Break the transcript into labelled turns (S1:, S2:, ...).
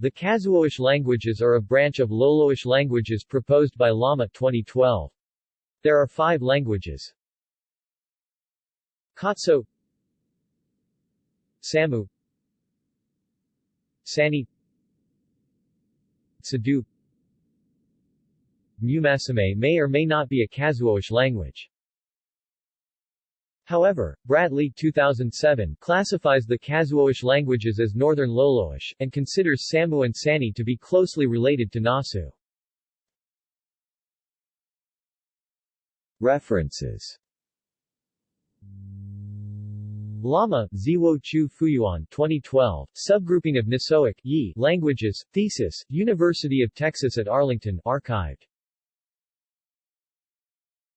S1: The Kazhuoish languages are a branch of Loloish languages proposed by Lama 2012. There are five languages. Katso Samu Sani Sadu Mumasame may or may not be a Kazhuoish language. However, Bradley 2007 classifies the Kazhuoish languages as Northern Loloish, and considers Samu and Sani to be closely related to Nasu. References Lama, Ziwo Chu Fuyuan 2012, Subgrouping of Nisoic Yi languages, Thesis, University of Texas at Arlington archived.